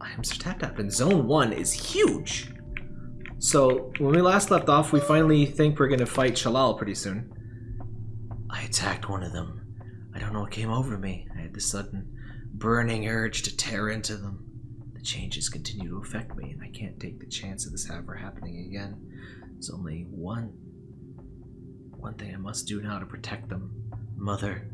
items are tapped up, and Zone 1 is huge! So, when we last left off, we finally think we're gonna fight Shalal pretty soon. I attacked one of them. I don't know what came over me. I had this sudden burning urge to tear into them. The changes continue to affect me, and I can't take the chance of this ever happening again. There's only one one thing I must do now to protect them. Mother,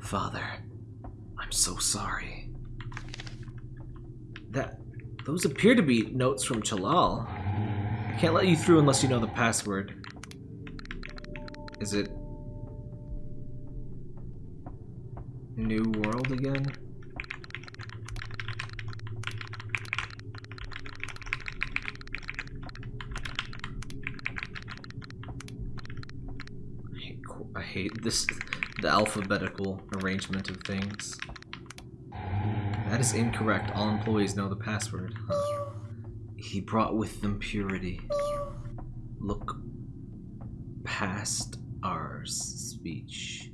Father, I'm so sorry. That those appear to be notes from Chalal. I can't let you through unless you know the password. Is it New World again? I hate, this, the alphabetical arrangement of things. That is incorrect. All employees know the password. He brought with them purity. Look past our speech.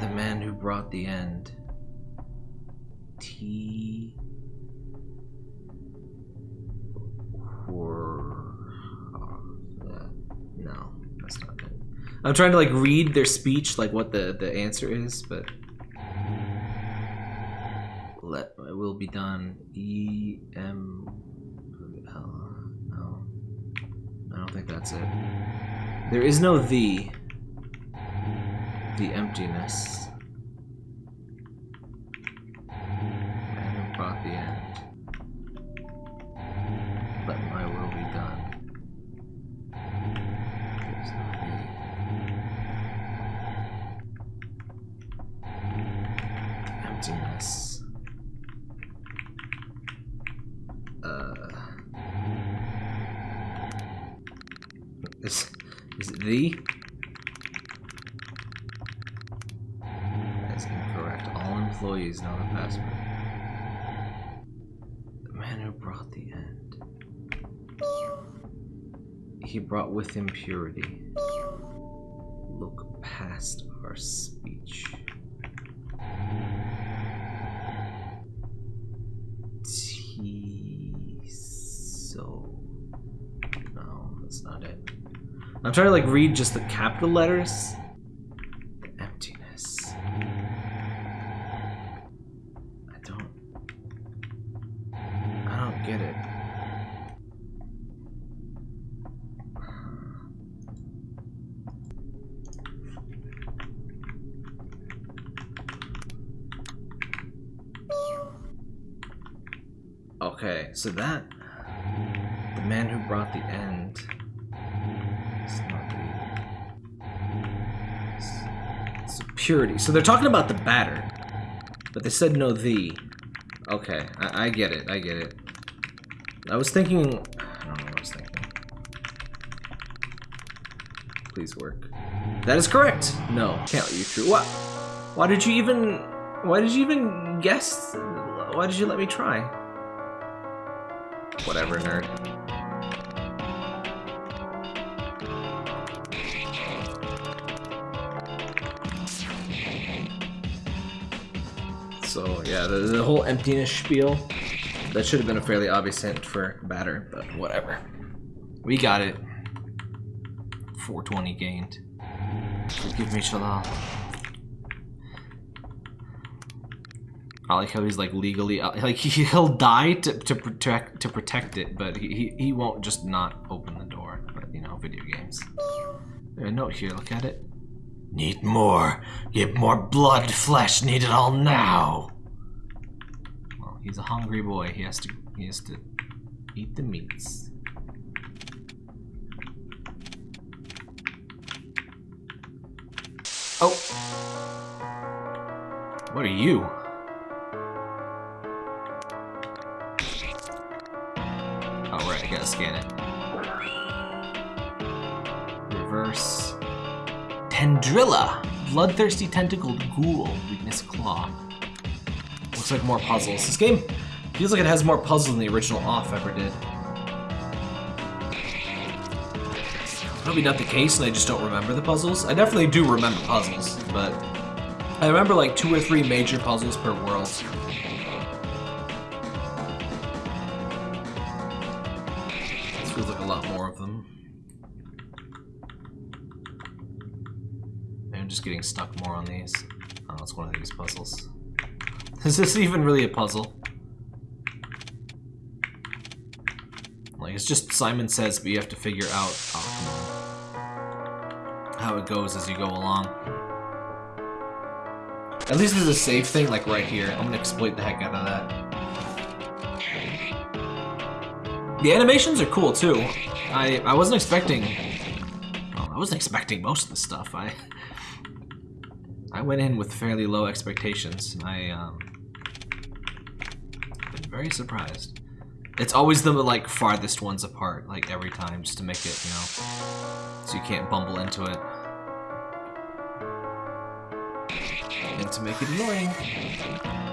The man who brought the end. T. Or. No, that's not. I'm trying to like read their speech, like what the the answer is, but let will be done. E M L. No, I don't think that's it. There is no the. The emptiness. Man who brought the end. Let my will be done. There's no the. Emptiness. Uh. Uh, is, is it the? That's incorrect. All employees know the password. The man who brought the end. He brought with him purity. Look past our speech. Trying to like read just the capital letters. The emptiness. I don't. I don't get it. Okay, so that the man who brought the end. It's not the. It's. So they're talking about the batter, but they said no the. Okay, I, I get it. I get it. I was thinking. I don't know what I was thinking. Please work. That is correct. No, can't let you through. What? Why did you even? Why did you even guess? Why did you let me try? Whatever, nerd. Yeah, the, the whole emptiness spiel, that should have been a fairly obvious hint for batter, but whatever. We got it. 420 gained. Forgive me, Shalal. Uh, I like how he's like legally uh, like he, he'll die to, to protect to protect it, but he, he he won't just not open the door. But you know, video games. There's a note here. Look at it. Need more. Get more blood, flesh. Need it all now. He's a hungry boy. He has to he has to eat the meats. Oh. What are you? Oh, right, I gotta scan it. Reverse. Tendrilla! Bloodthirsty tentacled ghoul. Weakness claw. Looks like more puzzles. This game feels like it has more puzzles than the original off ever did. Probably not the case, and I just don't remember the puzzles. I definitely do remember puzzles, but I remember like two or three major puzzles per world. This feels like a lot more of them. I'm just getting stuck more on these. Oh, it's one of these puzzles. Is this even really a puzzle? Like, it's just Simon Says, but you have to figure out oh, how it goes as you go along. At least there's a safe thing, like right here. I'm gonna exploit the heck out of that. The animations are cool too. I I wasn't expecting. Well, I wasn't expecting most of the stuff. I I went in with fairly low expectations. I um been very surprised. It's always the like farthest ones apart, like every time, just to make it, you know, so you can't bumble into it. And to make it annoying.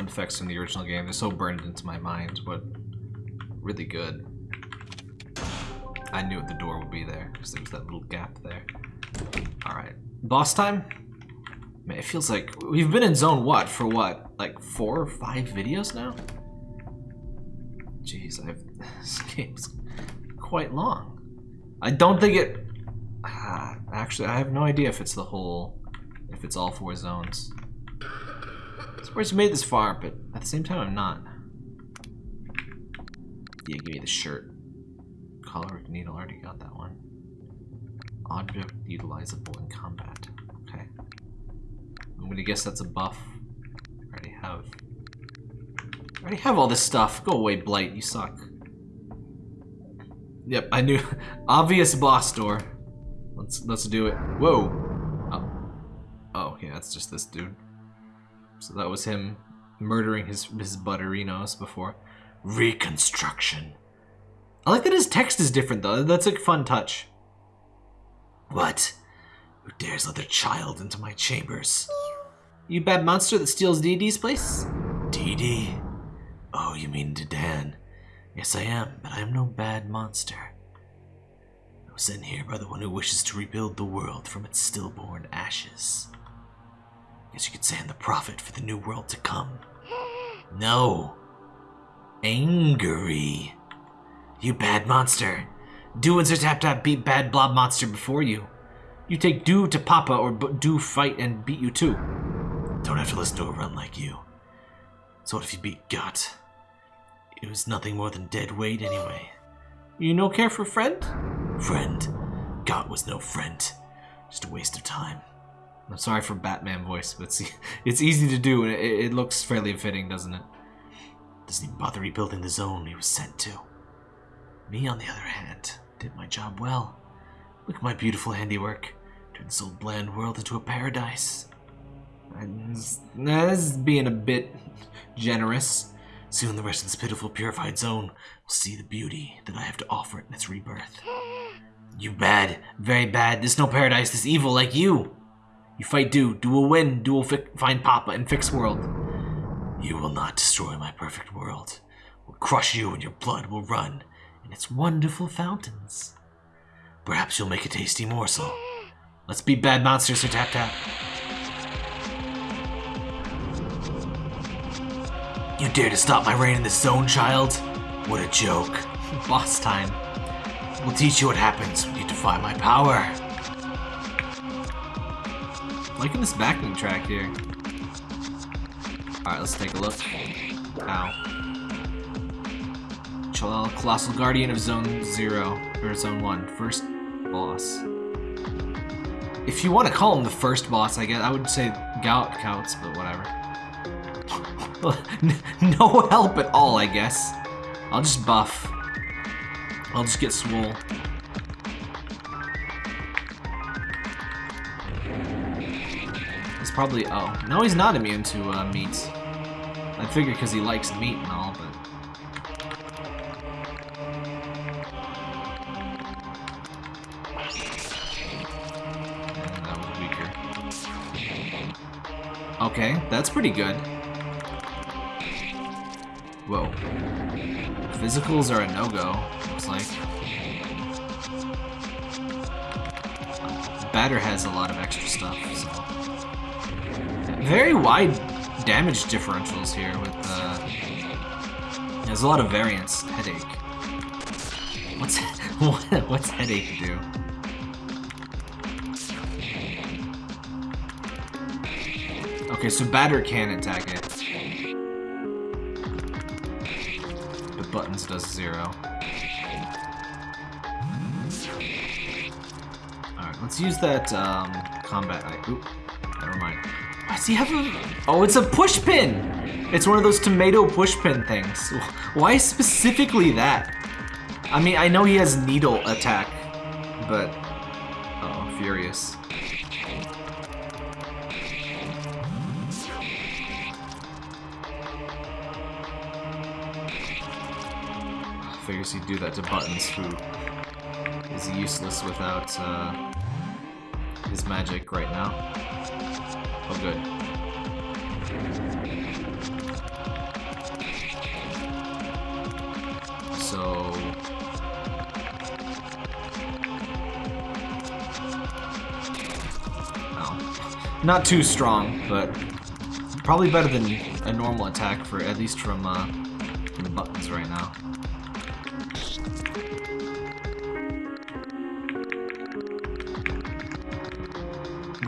Sound effects from the original game, they're so burned into my mind, but really good. I knew the door would be there, because there was that little gap there. Alright, boss time? Man, it feels like we've been in zone what for what? Like four or five videos now? Jeez, I've this game's quite long. I don't think it ah, actually I have no idea if it's the whole if it's all four zones. Surprised you made this far, but at the same time I'm not. Yeah, give me the shirt. Color needle, already got that one. Object utilizable in combat. Okay. I'm gonna guess that's a buff. I already have. I already have all this stuff. Go away, Blight. You suck. Yep, I knew. Obvious boss door. Let's let's do it. Whoa. Oh. Oh, okay, that's just this dude. So that was him murdering his his butterinos before. Reconstruction. I like that his text is different though. That's a fun touch. What? Who dares let their child into my chambers? You bad monster that steals Dee Dee's place? Dee Dee? Oh, you mean Dedan. Yes, I am, but I am no bad monster. I was sent here by the one who wishes to rebuild the world from its stillborn ashes. Guess you could say I'm the prophet for the new world to come. No. Angry. You bad monster. Do and Sir Tap Tap beat bad blob monster before you. You take do to Papa or do fight and beat you too. Don't have to listen to a run like you. So what if you beat Gut? It was nothing more than dead weight anyway. You no care for friend? Friend. Gut was no friend. Just a waste of time. I'm sorry for Batman voice, but it's, it's easy to do and it, it looks fairly fitting, doesn't it? Doesn't even bother rebuilding the zone he was sent to. Me, on the other hand, did my job well. Look at my beautiful handiwork. Turned this old bland world into a paradise. And this is being a bit generous. Soon the rest of this pitiful purified zone will see the beauty that I have to offer it in its rebirth. You bad, very bad. This no paradise, this evil like you. You fight Do, Do will win, Do will find Papa and fix world. You will not destroy my perfect world. We'll crush you and your blood will run in its wonderful fountains. Perhaps you'll make a tasty morsel. Let's beat bad monsters, Sir Tap Tap. You dare to stop my reign in this zone, child? What a joke. Boss time. We'll teach you what happens when you defy my power. Liking this backing track here. Alright, let's take a look. Ow. Chalal, Colossal Guardian of Zone 0, or Zone 1, first boss. If you want to call him the first boss, I guess, I would say Gout counts, but whatever. no help at all, I guess. I'll just buff. I'll just get swole. It's probably... Oh. No, he's not immune to uh, meat. I figure because he likes meat and all, but... That was weaker. Okay, that's pretty good. Whoa. Physicals are a no-go, looks like. Batter has a lot of extra stuff, so. Very wide damage differentials here with, uh... There's a lot of variance. Headache. What's... what's headache do? Okay, so batter can attack it. The buttons does zero. Alright, let's use that um, combat. He have a... Oh, it's a push pin! It's one of those tomato push pin things. Why specifically that? I mean, I know he has needle attack, but... Oh, furious. figures he'd do that to Buttons, who is useless without uh, his magic right now. Oh, good. So... Oh. Not too strong, but probably better than a normal attack for at least from, uh, from the buttons right now.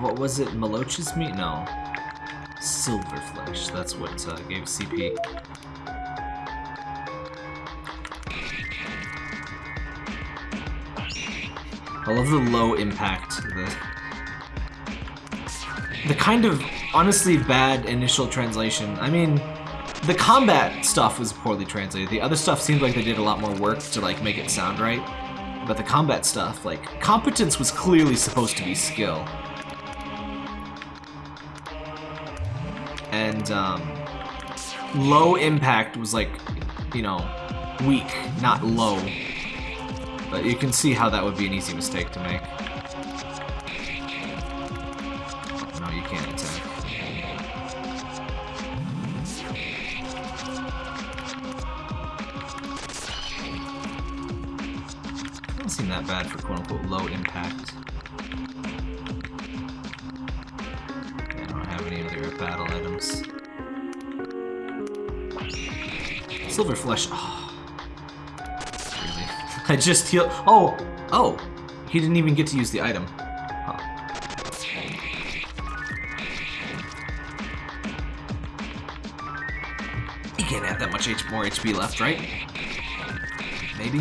what was it? Maloch's meat? No. Silverflesh. That's what uh, gave CP. I love the low impact. The, the kind of honestly bad initial translation. I mean, the combat stuff was poorly translated. The other stuff seemed like they did a lot more work to like make it sound right. But the combat stuff, like, competence was clearly supposed to be skill. And um, low impact was like, you know, weak, not low. But you can see how that would be an easy mistake to make. Just heal. Oh! Oh! He didn't even get to use the item. Oh. He can't have that much H more HP left, right? Maybe?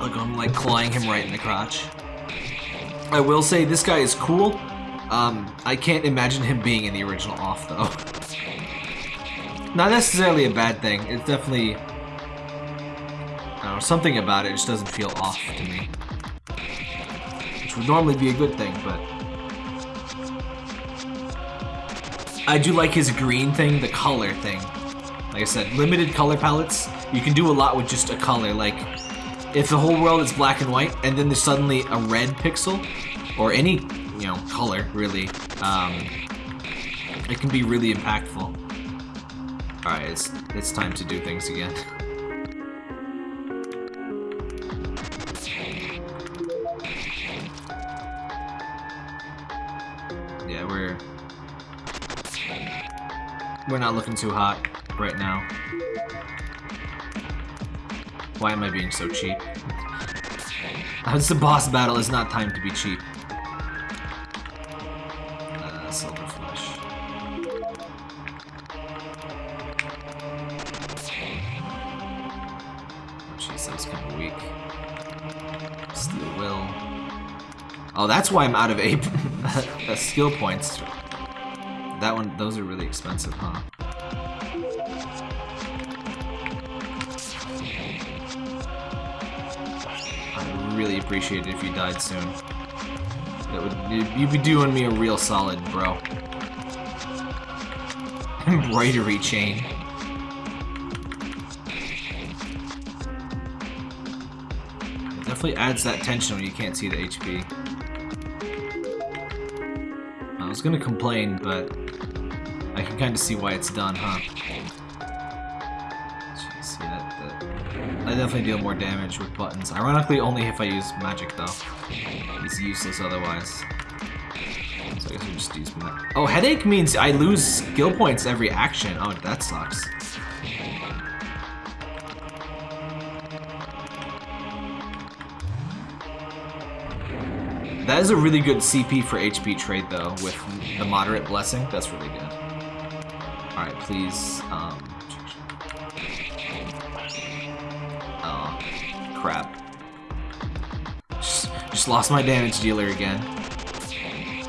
Look, I'm like clawing him right in the crotch. I will say this guy is cool. Um, I can't imagine him being in the original off though. Not necessarily a bad thing. It's definitely, I don't know, something about it just doesn't feel off to me. Which would normally be a good thing, but I do like his green thing, the color thing. Like I said, limited color palettes. You can do a lot with just a color. Like if the whole world is black and white, and then there's suddenly a red pixel, or any, you know, color, really, um, it can be really impactful. Alright, it's, it's time to do things again. yeah, we're... We're not looking too hot right now. Why am I being so cheap? It's the boss battle, it's not time to be cheap. Uh, silver flesh. Weak. Steel will. Oh, that's why I'm out of eight skill points. That one, those are really expensive, huh? I'd really appreciate it if you died soon. That would you'd be doing me a real solid, bro. Embroidery chain. Definitely adds that tension when you can't see the HP. I was gonna complain, but I can kind of see why it's done, huh? Yeah, that, I definitely deal more damage with buttons. Ironically, only if I use magic, though. It's useless otherwise. So I guess just use that. Oh, headache means I lose skill points every action. Oh, that sucks. That is a really good CP for HP trade, though, with the moderate blessing. That's really good. Alright, please. Um, oh, crap. Just, just lost my damage dealer again.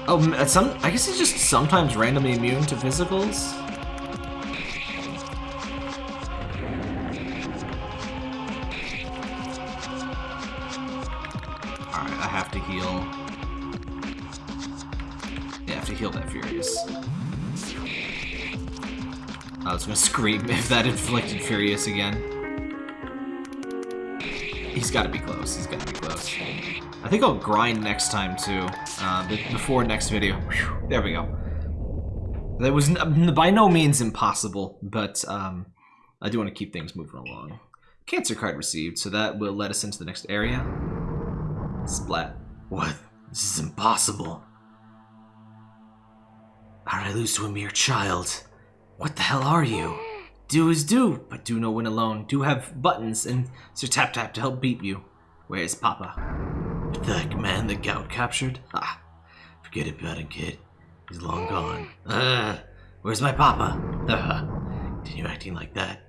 Oh, some. I guess he's just sometimes randomly immune to physicals. Scream if that inflicted Furious again. He's gotta be close, he's gotta be close. I think I'll grind next time too, uh, before next video. Whew, there we go. That was by no means impossible, but um, I do want to keep things moving along. Cancer card received, so that will let us into the next area. Splat. What? This is impossible. How did I lose to a mere child? What the hell are you? Do is do, but do no win alone. Do have buttons and Sir Tap Tap to help beat you. Where's Papa? The man the gout captured? Ah, forget about it, kid. He's long gone. Ah, where's my Papa? Ah, continue acting like that.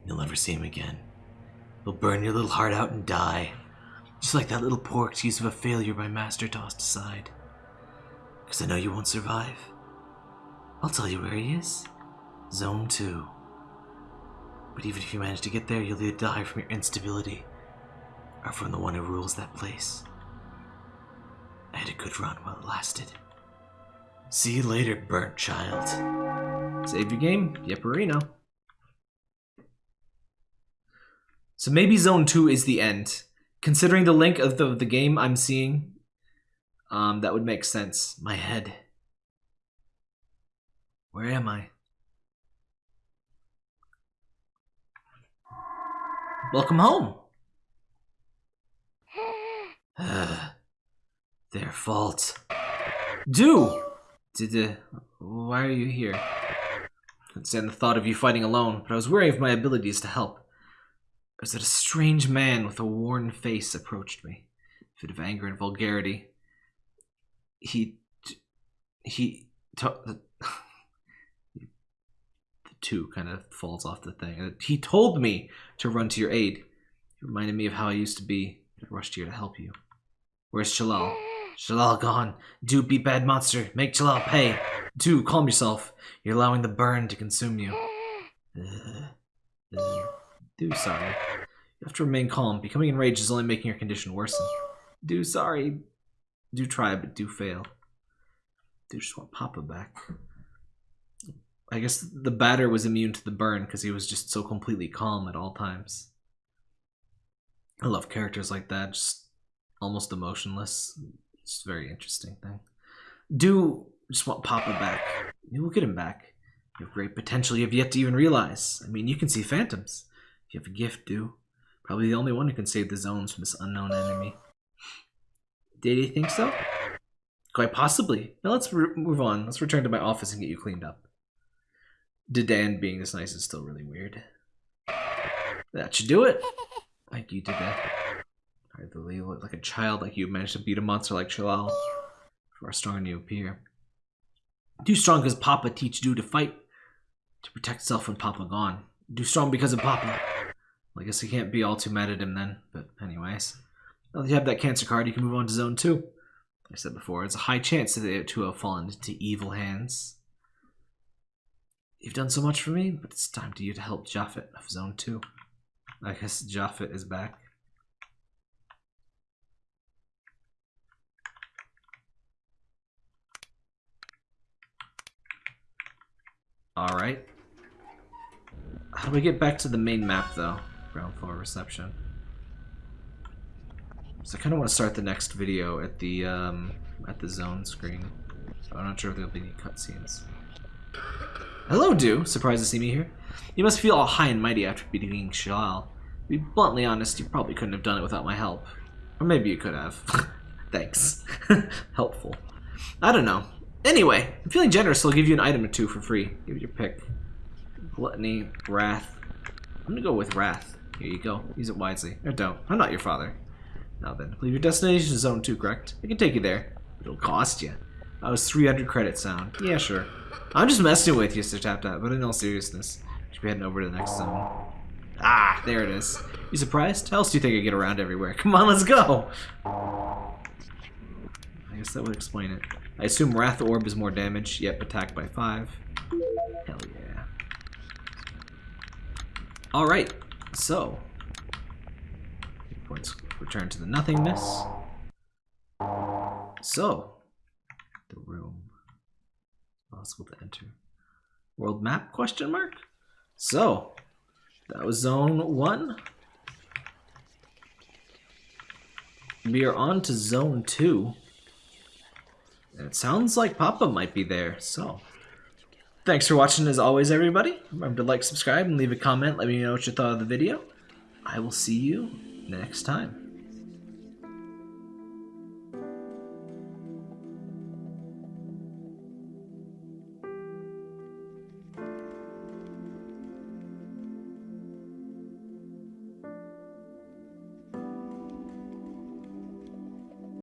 And you'll never see him again. He'll burn your little heart out and die. Just like that little poor excuse of a failure my master tossed aside. Because I know you won't survive. I'll tell you where he is. Zone 2. But even if you manage to get there, you'll either die from your instability or from the one who rules that place. I had a good run while it lasted. See you later, burnt child. Save your game, Yepperino. So maybe Zone 2 is the end. Considering the link of the, the game I'm seeing, um, that would make sense. My head. Where am I? Welcome home. Their fault. Do! Did uh, why are you here? Couldn't stand the thought of you fighting alone, but I was wary of my abilities to help. As that a strange man with a worn face approached me, fit of anger and vulgarity. He, he, two kind of falls off the thing. He told me to run to your aid. He reminded me of how I used to be. I rushed here to help you. Where's Shalal? Shalal gone. Do be bad monster. Make Shalal pay. Do calm yourself. You're allowing the burn to consume you. Do sorry. You have to remain calm. Becoming enraged is only making your condition worsen. Do sorry. Do try, but do fail. Do just want Papa back. I guess the batter was immune to the burn because he was just so completely calm at all times. I love characters like that, just almost emotionless. It's a very interesting thing. Do just want Papa back. We'll get him back. You have great potential you have yet to even realize. I mean, you can see phantoms. You have a gift, do. Probably the only one who can save the zones from this unknown enemy. Did he think so? Quite possibly. Now let's move on. Let's return to my office and get you cleaned up. Dedan being this nice is still really weird. That should do it. Thank you, Dedan. I believe look like a child like you managed to beat a monster like Shalal. Far stronger than you appear. Too strong because Papa teach you to fight. To protect self when Papa gone. Do strong because of Papa. Well, I guess I can't be all too mad at him then. But anyways. Now that you have that cancer card, you can move on to zone 2. Like I said before, it's a high chance that it to have fallen into evil hands. You've done so much for me, but it's time to you to help Japhet of Zone 2. I guess Japhet is back. Alright. How do we get back to the main map, though? Ground floor reception. So I kind of want to start the next video at the, um, at the zone screen. So I'm not sure if there'll be any cutscenes. Hello, Do. Surprised to see me here. You must feel all high and mighty after beating Shalal. To be bluntly honest, you probably couldn't have done it without my help. Or maybe you could have. Thanks. Helpful. I don't know. Anyway, I'm feeling generous, so I'll give you an item or two for free. Give it your pick. Gluttony, Wrath. I'm gonna go with Wrath. Here you go. Use it wisely. Or don't. I'm not your father. Now then, believe your destination is Zone 2, correct? I can take you there. It'll cost you. I was 300 credits sound. Yeah, sure. I'm just messing with you, Sir Tap Tap, but in all seriousness, should be heading over to the next zone. Ah, there it is. You surprised? How else do you think I get around everywhere? Come on, let's go! I guess that would explain it. I assume Wrath Orb is more damage, yep, attacked by 5. Hell yeah. Alright, so. Points return to the nothingness. So, the room. Possible to enter. World map question mark? So, that was zone one. We are on to zone two. And it sounds like Papa might be there, so. Thanks for watching as always, everybody. Remember to like, subscribe, and leave a comment. Let me know what you thought of the video. I will see you next time.